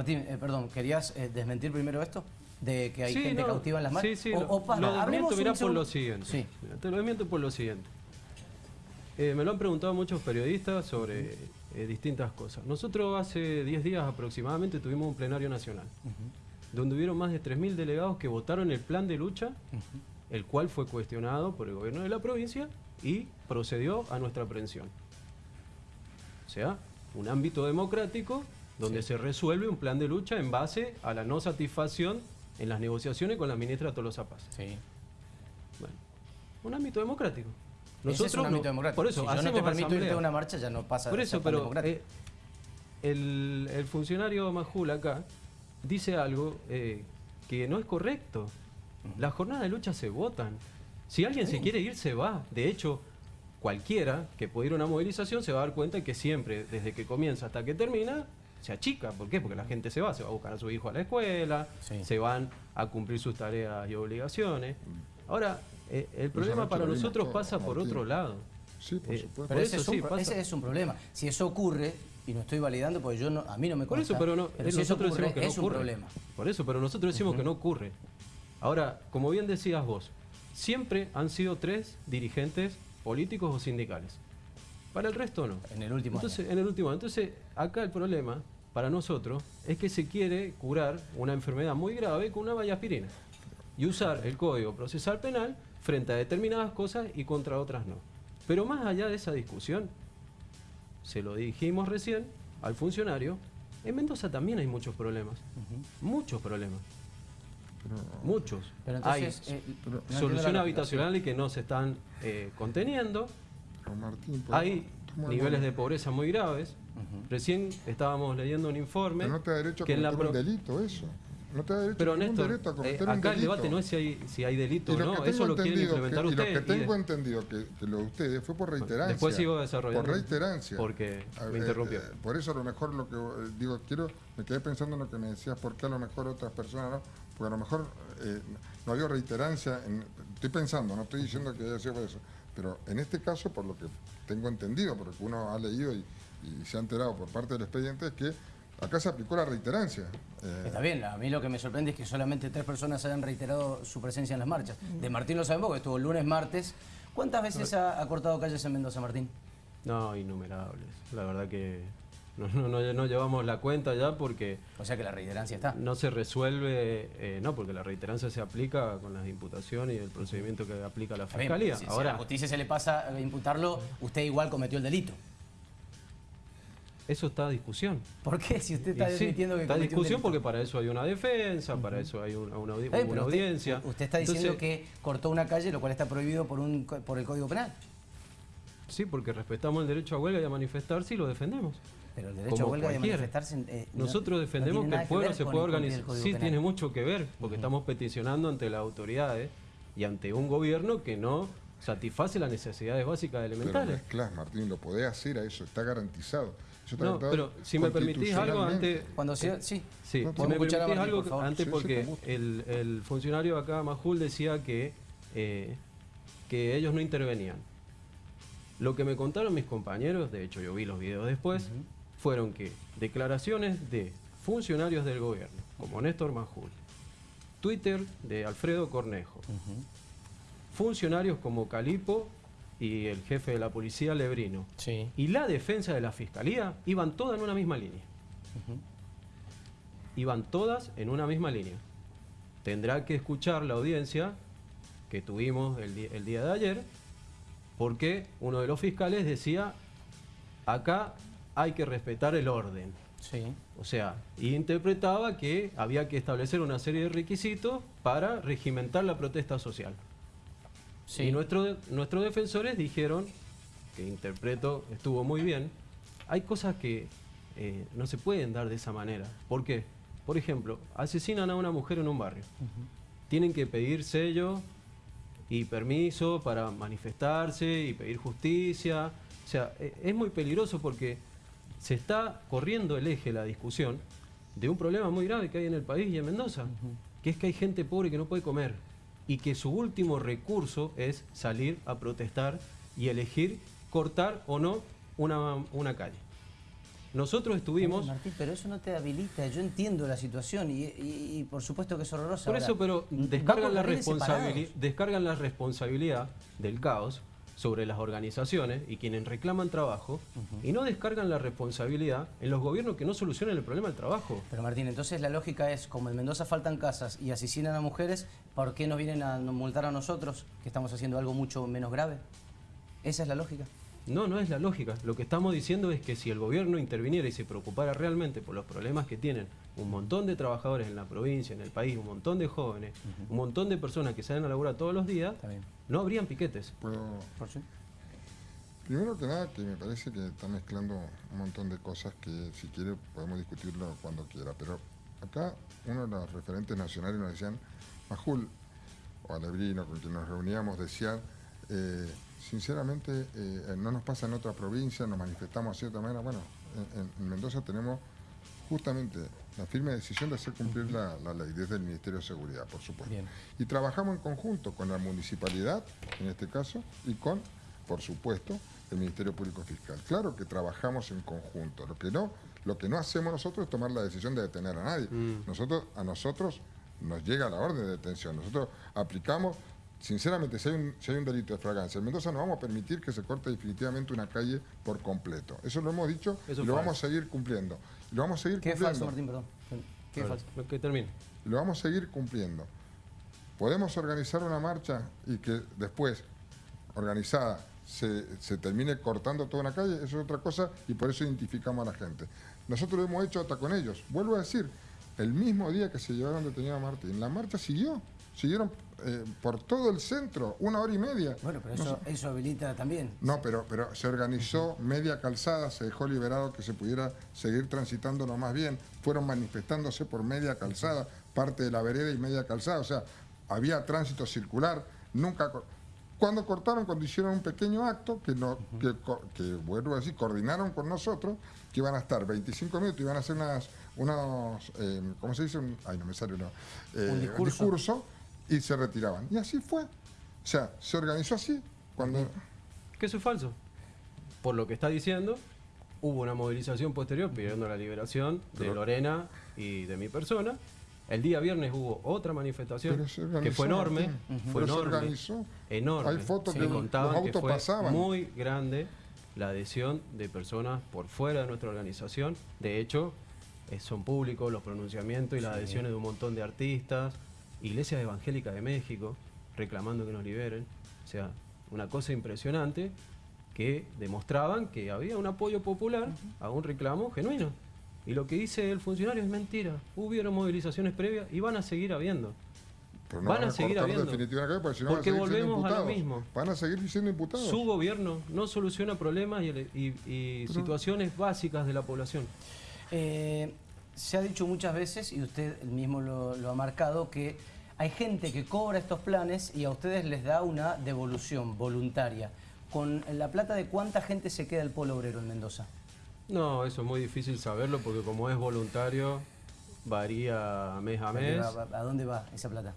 Martín, eh, perdón, ¿querías eh, desmentir primero esto? ¿De que hay Sí, gente no, cautiva en las marchas? Sí, sí, o, lo, o para, lo hablemos desmiento, un mirá, por lo siguiente. Sí. Te lo desmiento por lo siguiente. Eh, me lo han preguntado muchos periodistas sobre eh, distintas cosas. Nosotros hace 10 días aproximadamente tuvimos un plenario nacional, donde hubieron más de 3.000 delegados que votaron el plan de lucha, el cual fue cuestionado por el gobierno de la provincia y procedió a nuestra aprehensión. O sea, un ámbito democrático donde se resuelve un plan de lucha en base a la no satisfacción en las negociaciones con la ministra Tolosa Paz. Sí. Bueno, un ámbito democrático. Ese es un no- ámbito democrático. Por eso, si yo no te permito irte a una marcha, ya no pasa Por eso, pero eh, el, el funcionario Majul acá dice algo eh, que no es correcto. Las jornadas de lucha se votan. Si alguien se quiere ir, se va. De hecho, cualquiera que pueda ir a una movilización se va a dar cuenta que siempre, desde que comienza hasta que termina, se achica. ¿Por qué? Porque la gente se va, se va a buscar a su hijo a la escuela, Sí. se van a cumplir sus tareas y obligaciones. Ahora, eh, el problema para lo nosotros pasa por otro lado. Sí, por Eh, supuesto. Pero por ese, eso es un, sí, pro- pasa. ese es un problema. Si eso ocurre, y no estoy validando porque yo no, a mí no me Por consta, eso, pero no, eh, si eso nosotros ocurre, decimos que no es un ocurre. problema. Por eso, pero nosotros decimos que no ocurre. Ahora, como bien decías vos, siempre han sido tres dirigentes políticos o sindicales. Para el resto no. En el último Entonces, en el último. Entonces, acá el problema para nosotros es que se quiere curar una enfermedad muy grave con una valla aspirina y usar el Código Procesal Penal frente a determinadas cosas y contra otras no. Pero más allá de esa discusión, se lo dijimos recién al funcionario, en Mendoza también hay muchos problemas. Muchos problemas. Muchos. Pero hay entonces, eh, no entiendo la soluciones habitacionales que no se están eh, conteniendo. Martín, por- Hay niveles de pobreza muy graves. Recién estábamos leyendo un informe. Pero no te da derecho a que la cometer un delito eso. No te da derecho Pero ningún Néstor, derecho a eh, cometer un acá el delito. debate no es si hay, si hay delito o no, eso lo quieren entendido implementar que, y lo ustedes. que y de- tengo entendido que, que lo de ustedes fue por reiterancia. después sigo desarrollando. Por reiterancia. Porque A me interrumpió. eh, por eso a lo mejor lo que eh, digo, quiero, me quedé pensando en lo que me decías, porque a lo mejor otras personas no, porque a lo mejor eh, no había reiterancia, en- estoy pensando, no estoy diciendo que haya sido por eso, pero en este caso, por lo que tengo entendido, porque uno ha leído y, y se ha enterado por parte del expediente, es que acá se aplicó la reiterancia. Eh, Está bien, a mí lo que me sorprende es que solamente tres personas hayan reiterado su presencia en las marchas. De Martín lo sabemos, que estuvo lunes, martes. ¿Cuántas veces ha, ha cortado calles en Mendoza, Martín? No, innumerables. La verdad que no, no, no- no llevamos la cuenta ya porque O sea que la reiterancia está. no se resuelve, eh, no, porque la reiterancia se aplica con las imputaciones y el procedimiento que aplica la bien, fiscalía. si, si a Ahora, la justicia se le pasa a imputarlo, usted igual cometió el delito. eso está a discusión. ¿Por qué? Si usted está sí, admitiendo que está a un discusión porque para eso hay una defensa, para eso hay una, usted- audiencia. Usted, está diciendo Entonces, que cortó una calle, lo cual está prohibido por, un, por el Código Penal. Sí, porque respetamos el derecho a huelga y a manifestarse y lo defendemos. Pero el derecho Como a huelga y a cualquiera. manifestarse... eh, no- Nosotros no defendemos que el pueblo se pueda organizar. Sí, Penal. tiene mucho que ver, porque estamos peticionando ante las autoridades y ante un gobierno que no satisface las necesidades básicas Pero elementales. mezclás, Martín, lo podés hacer a eso, está garantizado. Eso está No, garantizado pero si me permitís algo antes... Cuando sea... Sí. Sí, No, si me permitís Martín, algo por antes Sí, sí, porque el, el funcionario acá, Majul, decía que, eh, que ellos no intervenían. Lo que me contaron mis compañeros, de hecho yo vi los videos después, fueron que declaraciones de funcionarios del gobierno, como Néstor Majul, Twitter de Alfredo Cornejo, funcionarios como Calipo y el jefe de la policía Lebrino, Sí. y la defensa de la fiscalía iban todas en una misma línea. Iban todas en una misma línea. Tendrá que escuchar la audiencia que tuvimos el día de ayer, porque uno de los fiscales decía, acá hay que respetar el orden. Sí. O sea, interpretaba que había que establecer una serie de requisitos para regimentar la protesta social. Sí. Y nuestro- nuestros defensores dijeron, que interpreto estuvo muy bien, hay cosas que eh, no se pueden dar de esa manera. ¿Por qué? Por ejemplo, asesinan a una mujer en un barrio. Tienen que pedir sello y permiso para manifestarse y pedir justicia. O sea, e- es muy peligroso porque se está corriendo el eje la discusión de un problema muy grave que hay en el país y en Mendoza, que es que hay gente pobre que no puede comer y que su último recurso es salir a protestar y elegir cortar o no una, una calle. Nosotros estuvimos... Martín, pero eso no te habilita. Yo entiendo la situación y, y- y por supuesto que es horrorosa. Por Ahora, eso, pero descargan la, responsabili- descargan la responsabilidad del caos sobre las organizaciones y quienes reclaman trabajo y no descargan la responsabilidad en los gobiernos que no solucionan el problema del trabajo. Pero Martín, entonces la lógica es, como en Mendoza faltan casas y asesinan a mujeres, ¿por qué nos vienen a multar a nosotros que estamos haciendo algo mucho menos grave? ¿Esa es la lógica? No, no es la lógica. Lo que estamos diciendo es que si el gobierno interviniera y se preocupara realmente por los problemas que tienen un montón de trabajadores en la provincia, en el país, un montón de jóvenes, un montón de personas que salen a laburar todos los días, no habrían piquetes. Puedo- ¿Por sí? Primero que nada, que me parece que está mezclando un montón de cosas que si quiere podemos discutirlo cuando quiera, pero acá uno de los referentes nacionales nos decían, Majul o Alebrino, con quien nos reuníamos, decían, eh, sinceramente eh, no nos pasa en otra provincia, nos manifestamos de cierta manera, bueno, en, en- en Mendoza tenemos justamente la firme decisión de hacer cumplir la, la ley desde el Ministerio de Seguridad, por supuesto. Bien. Y trabajamos en conjunto con la municipalidad, en este caso, y con, por supuesto, el Ministerio Público Fiscal. Claro que trabajamos en conjunto. Lo que no, lo que no hacemos nosotros es tomar la decisión de detener a nadie. Mm. Nosotros, a nosotros nos llega la orden de detención. Nosotros aplicamos, sinceramente, si hay un, si hay un delito de fragancia, en Mendoza no vamos a permitir que se corte definitivamente una calle por completo. Eso lo hemos dicho Eso y es lo falso. vamos a seguir cumpliendo. Lo vamos a seguir ¿Qué es cumpliendo. falso, Martín? Perdón. ¿Qué es falso? Que termine. Lo vamos a seguir cumpliendo. Podemos organizar una marcha y que después, organizada, se, se termine cortando toda una calle, eso es otra cosa y por eso identificamos a la gente. Nosotros lo hemos hecho hasta con ellos. Vuelvo a decir, el mismo día que se llevaron detenido a Martín, la marcha siguió. Siguieron eh, por todo el centro, una hora y media. Bueno, pero No eso, sé. eso habilita también. No, pero, pero se organizó media calzada, se dejó liberado que se pudiera seguir transitando lo más bien. Fueron manifestándose por media calzada, parte de la vereda y media calzada. O sea, había tránsito circular. Nunca. Cuando cortaron, cuando hicieron un pequeño acto, que, no, que, que, vuelvo a decir, coordinaron con nosotros, que iban a estar 25 minutos, iban a hacer unas, unos, eh, ¿cómo se dice? Un- ay, no me sale, no. Eh, Un discurso. discurso, y se retiraban. Y así fue. O sea, se organizó así. Cuando, Que eso es falso. Por lo que está diciendo, hubo una movilización posterior pidiendo la liberación de Lorena y de mi persona. El día viernes hubo otra manifestación que fue enorme, fue enorme, organizó. enorme. Hay fotos Sí, que contaban los que fue pasaban. muy grande la adhesión de personas por fuera de nuestra organización. De hecho, eh, son públicos los pronunciamientos y las adhesiones de un montón de artistas, iglesias evangélicas de México reclamando que nos liberen. O sea, una cosa impresionante que demostraban que había un apoyo popular a un reclamo genuino. Y lo que dice el funcionario es mentira. Hubieron movilizaciones previas y van a seguir habiendo. Pero Van a seguir habiendo. porque si no Porque van a seguir siendo volvemos a lo mismo. Van a seguir siendo imputados. Su gobierno no soluciona problemas y, y- y situaciones básicas de la población. Eh, se ha dicho muchas veces, y usted mismo lo, lo ha marcado, que hay gente que cobra estos planes y a ustedes les da una devolución voluntaria. ¿Con la plata de cuánta gente se queda el polo obrero en Mendoza? No, eso es muy difícil saberlo porque como es voluntario, varía mes a mes ¿A, a dónde va esa plata?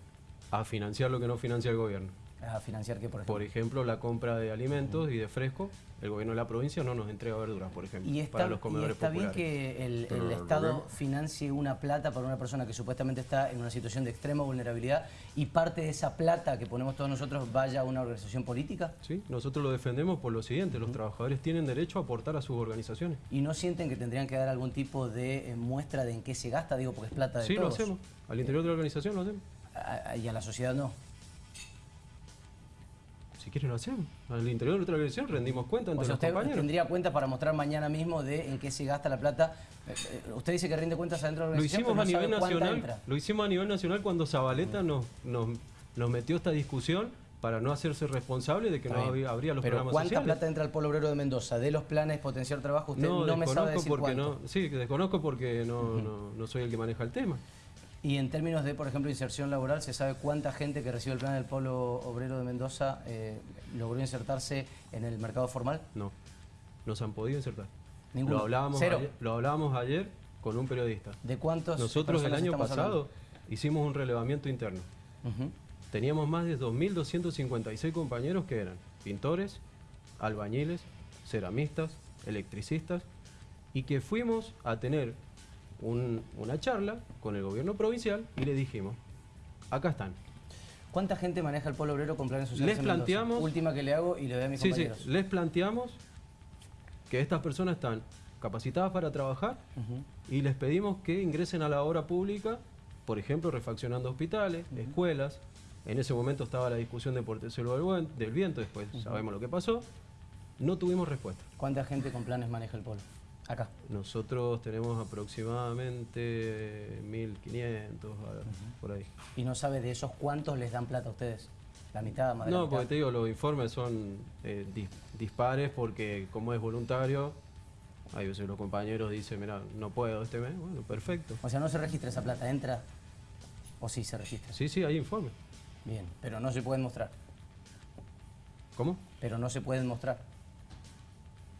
a financiar lo que no financia el gobierno. ¿A financiar qué, por ejemplo? Por ejemplo, la compra de alimentos y de fresco. El gobierno de la provincia no nos entrega verduras, por ejemplo, Y está, para los y comedores está bien que el, Estado financie una plata para una persona que supuestamente está en una situación de extrema vulnerabilidad y parte de esa plata que ponemos todos nosotros vaya a una organización política Sí, nosotros lo defendemos por lo siguiente, los trabajadores tienen derecho a aportar a sus organizaciones. y no sienten que tendrían que dar algún tipo de eh, muestra de en qué se gasta, digo, porque es plata de Sí, lo todos. hacemos. Al interior de la organización lo hacemos. Y a la sociedad no. Quieren lo hacemos. Al interior de nuestra organización rendimos cuenta O ante sea, los usted compañeros. tendría cuentas para mostrar mañana mismo de en qué se gasta la plata. Eh, eh, Usted dice que rinde cuentas adentro de la Lo organización, hicimos a pero no nivel nacional. Lo hicimos a nivel nacional cuando Zabaleta nos, nos, nos metió esta discusión para no hacerse responsable de que Está no había, habría los Pero programas ¿cuánta sociales. plata entra al polo obrero de Mendoza? De los planes potenciar trabajo, usted no, no, me sabe decir porque cuánto. no, sí, desconozco porque no, no, no soy el que maneja el tema. Y en términos de, por ejemplo, inserción laboral, ¿se sabe cuánta gente que recibe el plan del polo obrero de Mendoza eh, logró insertarse en el mercado formal? No, no se han podido insertar. Ninguno. Lo hablábamos, Cero. ayer, lo hablábamos ayer con un periodista. ¿De cuántos Nosotros el año pasado hablando? hicimos un relevamiento interno. Teníamos más de 2.256 compañeros que eran pintores, albañiles, ceramistas, electricistas y que fuimos a tener un- una charla con el gobierno provincial y le dijimos, acá están. ¿Cuánta gente maneja el polo obrero con planes sociales Les en planteamos- Última que le hago y le doy a mis Sí, sí, les planteamos que estas personas están capacitadas para trabajar y les pedimos que ingresen a la obra pública, por ejemplo, refaccionando hospitales, escuelas. En ese momento estaba la discusión de del, Buen- del Viento, después sabemos lo que pasó. No tuvimos respuesta. ¿Cuánta gente con planes maneja el polo? Acá. Nosotros tenemos aproximadamente 1.500, a- por ahí. ¿Y no sabe de esos cuántos les dan plata a ustedes? ¿La mitad, más de la No, mitad? porque te digo, los informes son eh, dis- dispares porque como es voluntario, hay veces los compañeros dicen, mira, no puedo este mes, bueno, perfecto. O sea, no se registra esa plata, entra o sí se registra. Sí, sí, hay informes. Bien, pero no se pueden mostrar. ¿Cómo? Pero no se pueden mostrar.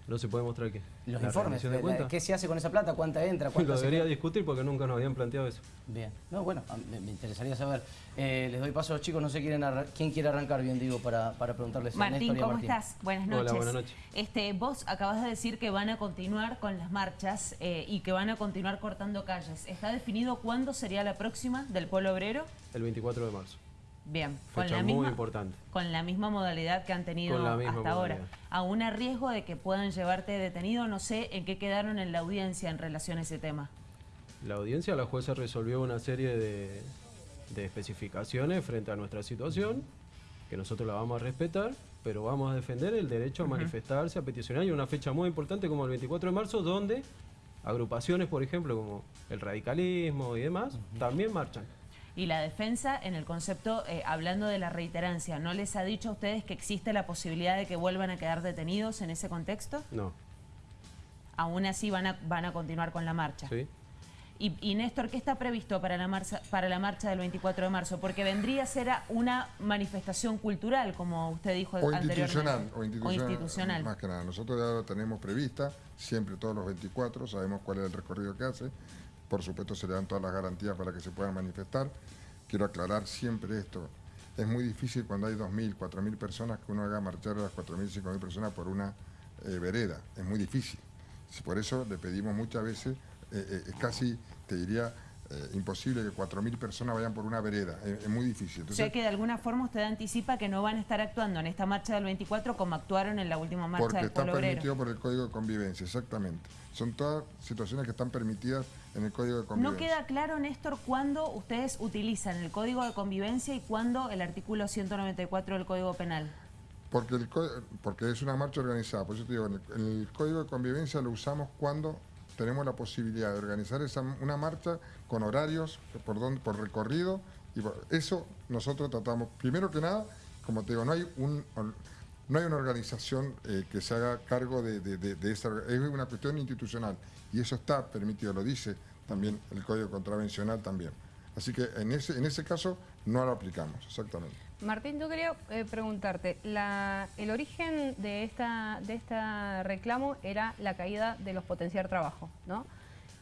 No se puede mostrar qué. Los ¿La informes, rendición de la- cuentas? ¿qué se hace con esa plata? ¿Cuánta entra? Lo ¿Cuánta se debería discutir porque nunca nos habían planteado eso. Bien. No, bueno, me, me interesaría saber. Eh, les doy paso a los chicos, no sé quieren arran- quién quiere arrancar, bien digo, para, para preguntarles a Martín, Néstor y a ¿cómo Martín. estás? Buenas Hola, noches. buenas noches. Este, vos acabas de decir que van a continuar con las marchas eh, y que van a continuar cortando calles. ¿Está definido cuándo sería la próxima del Polo Obrero? El 24 de marzo. Bien, Fecha muy importante. con la misma modalidad que han tenido Con la misma hasta ahora. Aún a riesgo de que puedan llevarte detenido, no sé en qué quedaron en la audiencia en relación a ese tema. La audiencia, la jueza resolvió una serie de, de especificaciones frente a nuestra situación, que nosotros la vamos a respetar, pero vamos a defender el derecho a manifestarse, a peticionar, y una fecha muy importante como el 24 de marzo, donde agrupaciones, por ejemplo, como el radicalismo y demás, también marchan. Y la defensa, en el concepto, eh, hablando de la reiterancia, ¿no les ha dicho a ustedes que existe la posibilidad de que vuelvan a quedar detenidos en ese contexto? No, Aún así van a, van a continuar con la marcha. ¿sí? Y, y, Néstor, ¿qué está previsto para la, marcha, para la marcha del 24 de marzo? Porque vendría a ser una manifestación cultural, como usted dijo O anteriormente. institucional, o institucional, institucional. Más que nada. Nosotros ya lo tenemos prevista, siempre todos los 24, sabemos cuál es el recorrido que hace. Por supuesto se le dan todas las garantías para que se puedan manifestar. Quiero aclarar siempre esto. Es muy difícil cuando hay 2.000, 4.000 personas que uno haga marchar a las 4.000, 5.000 personas por una eh, vereda. Es muy difícil. Por eso le pedimos muchas veces, eh, eh, casi, te diría, eh, imposible que 4.000 personas vayan por una vereda. Es, es muy difícil. o Entonces, sea que de alguna forma usted anticipa que no van a estar actuando en esta marcha del 24 como actuaron en la última marcha Porque del está Pueblo Obrero. permitido por el Código de Convivencia, exactamente. Son todas situaciones que están permitidas en el Código de Convivencia. No queda claro, Néstor, cuándo ustedes utilizan el Código de Convivencia y cuándo el artículo 194 del Código Penal. Porque, el, porque es una marcha organizada. Por eso te digo, en el, en el Código de Convivencia lo usamos cuando tenemos la posibilidad de organizar esa, una marcha con horarios, por, don- por recorrido. y por- Eso nosotros tratamos, primero que nada, como te digo, no hay un... No hay una organización eh, que se haga cargo de, de- de- de esa... Es una cuestión institucional y eso está permitido, lo dice también el Código Contravencional también. Así que en ese, en ese caso no lo aplicamos, exactamente. Martín, yo quería eh, preguntarte, la- el origen de esta de este reclamo era la caída de los potenciar trabajo, ¿no?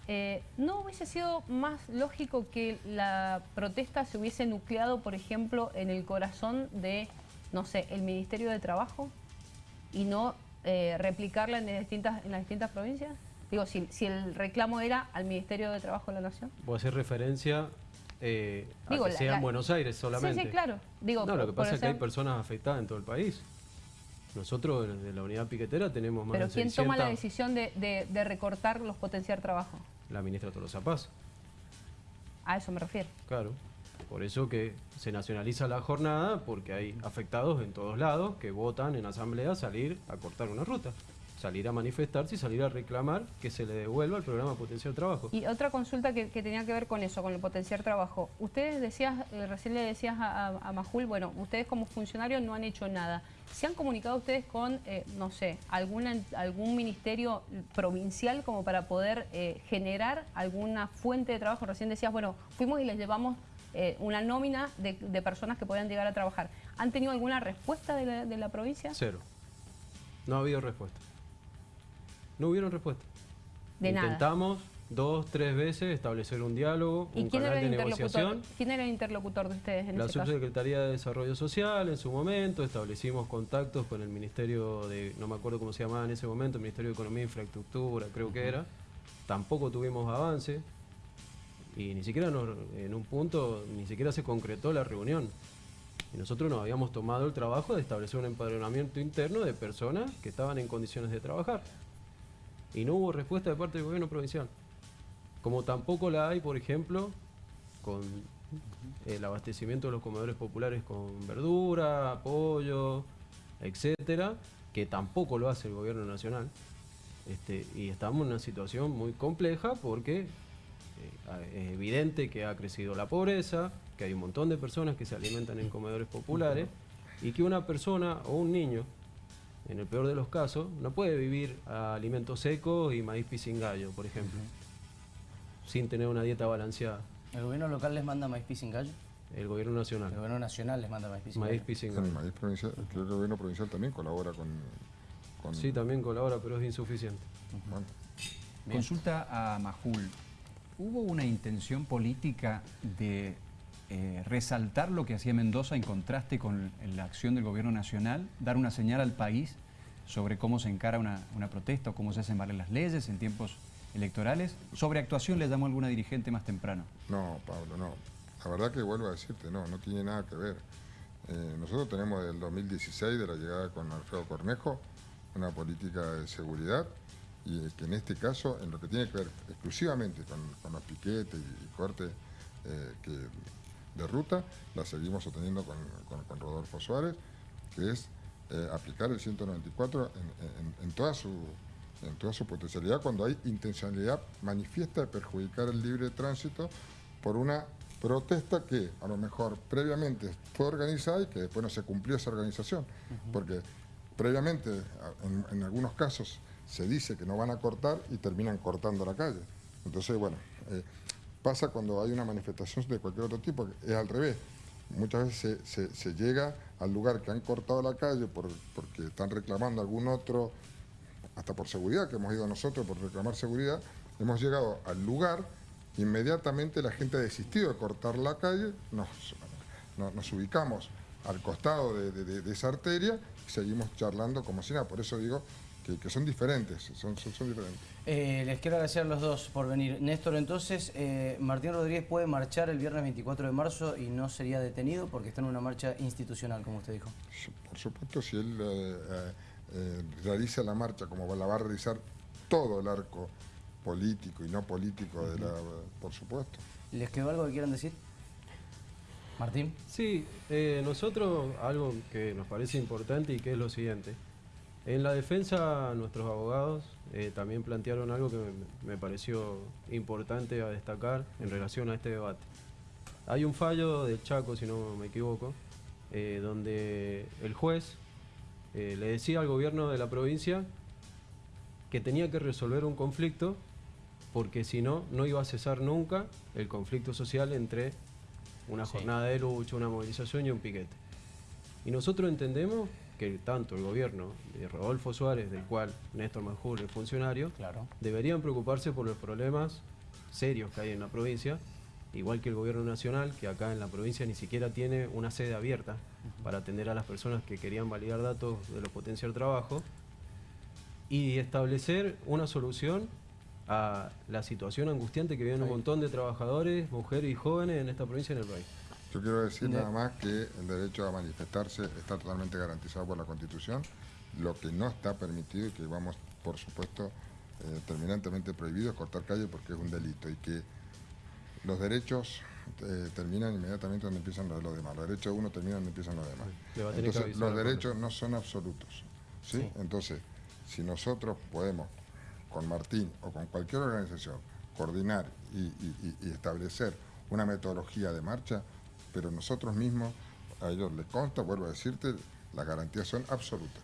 Eh, ¿No hubiese sido más lógico que la protesta se hubiese nucleado, por ejemplo, en el corazón de, no sé, el Ministerio de Trabajo y no eh, replicarla en distintas, en las distintas provincias? Digo, si, si el reclamo era al Ministerio de Trabajo de la Nación. Voy a hacer referencia eh, a Digo, que la- sea la- en Buenos Aires solamente. Sí, sí, claro. Digo, no, lo que pasa es que hay personas afectadas en todo el país. Nosotros de la unidad piquetera tenemos más Pero de ¿quién 600... toma la decisión de, de- de recortar los potenciar trabajo? La ministra Tolosa Paz. A eso me refiero. Claro. Por eso que se nacionaliza la jornada, porque hay afectados en todos lados que votan en asamblea salir a cortar una ruta, salir a manifestarse y salir a reclamar que se le devuelva el programa Potencial Trabajo. Y otra consulta que, que tenía que ver con eso, con el potenciar trabajo. Ustedes decías, eh, recién le decías a, a- a Majul, bueno, ustedes como funcionarios no han hecho nada. ¿Se han comunicado ustedes con, eh, no sé, alguna, algún ministerio provincial como para poder eh, generar alguna fuente de trabajo? Recién decías, bueno, fuimos y les llevamos eh, una nómina de, de personas que puedan llegar a trabajar. ¿Han tenido alguna respuesta de la, de la provincia? Cero. No ha habido respuesta. No hubieron respuesta. De nada. Intentamos dos, tres veces establecer un diálogo, ¿Y un quién era, canal el de negociación. quién era el interlocutor de ustedes en La caso? Subsecretaría de Desarrollo Social en su momento, establecimos contactos con el Ministerio de, no me acuerdo cómo se llamaba en ese momento, el Ministerio de Economía e Infraestructura, creo que era, tampoco tuvimos avance y ni siquiera nos- en un punto ni siquiera se concretó la reunión. Y nosotros nos habíamos tomado el trabajo de establecer un empadronamiento interno de personas que estaban en condiciones de trabajar. Y no hubo respuesta de parte del gobierno provincial. Como tampoco la hay, por ejemplo, con el abastecimiento de los comedores populares con verdura, pollo, etcétera, que tampoco lo hace el gobierno nacional. Este, y estamos en una situación muy compleja porque eh, es evidente que ha crecido la pobreza, que hay un montón de personas que se alimentan en comedores populares y que una persona o un niño, en el peor de los casos, no puede vivir a alimentos secos y maíz pisingallo, por ejemplo, sin tener una dieta balanceada. ¿El gobierno local les manda maíz sin gallo? El gobierno El nacional, gobierno nacional les manda maíz sin maíz gallo. El pisingallo. maíz provincial, creo que el gobierno provincial también colabora con... con Sí, también colabora, pero es insuficiente. bueno, Bien. Consulta a Majul. ¿Hubo una intención política de eh, resaltar lo que hacía Mendoza en contraste con la acción del gobierno nacional, dar una señal al país sobre cómo se encara una, protesta o cómo se hacen valer las leyes en tiempos electorales? Sobre actuación le llamó alguna dirigente más temprano. No, Pablo, no. La verdad que vuelvo a decirte, no, no tiene nada que ver. Eh, nosotros tenemos del 2016, de la llegada con Alfredo Cornejo, una política de seguridad y eh, que en este caso, en lo que tiene que ver exclusivamente con, los piquetes y, cortes que, de ruta, la seguimos sosteniendo con, con- con Rodolfo Suárez, que es eh, aplicar el 194 en, en- en toda su, en toda su potencialidad cuando hay intencionalidad manifiesta de perjudicar el libre tránsito por una protesta que a lo mejor previamente fue organizada y que después no se cumplió esa organización. Porque previamente, en, en algunos casos, se dice que no van a cortar y terminan cortando la calle. Entonces, bueno, eh, pasa cuando hay una manifestación de cualquier otro tipo, es al revés. Muchas veces se, llega al lugar que han cortado la calle por- porque están reclamando algún otro, hasta por seguridad, que hemos ido nosotros por reclamar seguridad, hemos llegado al lugar, inmediatamente la gente ha desistido de cortar la calle, nos, no- nos ubicamos al costado de- de esa arteria y seguimos charlando como si nada. Por eso digo que, que son diferentes, son, son, son diferentes. Eh, les quiero agradecer a los dos por venir. Néstor, entonces, eh, Martín Rodríguez puede marchar el viernes 24 de marzo y no sería detenido porque está en una marcha institucional, como usted dijo. Por supuesto, si él eh, eh, eh, realiza la marcha como la va a realizar todo el arco político y no político de la... Por supuesto. ¿Les quedó algo que quieran decir? Martín. Sí, eh, nosotros algo que nos parece importante y que es lo siguiente. En la defensa nuestros abogados eh, también plantearon algo que me, me pareció importante a destacar en relación a este debate. Hay un fallo del Chaco, si no me equivoco, eh, donde el juez eh, le decía al gobierno de la provincia que tenía que resolver un conflicto porque si no, no iba a cesar nunca el conflicto social entre una Sí. jornada de lucha, una movilización y un piquete. Y nosotros entendemos que tanto el gobierno de Rodolfo Suárez, del cual Néstor Manjur es funcionario, Claro. deberían preocuparse por los problemas serios que hay en la provincia, igual que el gobierno nacional, que acá en la provincia ni siquiera tiene una sede abierta para atender a las personas que querían validar datos de los potenciar trabajo, y establecer una solución a la situación angustiante que viven un montón de trabajadores, mujeres y jóvenes en esta provincia y en el país. Yo quiero decir nada más que el derecho a manifestarse está totalmente garantizado por la Constitución. Lo que no está permitido y que vamos, por supuesto, eh, terminantemente prohibido es cortar calle porque es un delito y que los derechos eh, terminan inmediatamente donde empiezan los de los demás. Los derechos de uno terminan donde empiezan los demás. Entonces, los derechos no son absolutos. ¿sí? Sí. Entonces, si nosotros podemos, con Martín o con cualquier organización, coordinar y, y- y- y establecer una metodología de marcha, pero nosotros mismos, a ellos les consta, vuelvo a decirte, las garantías son absolutas.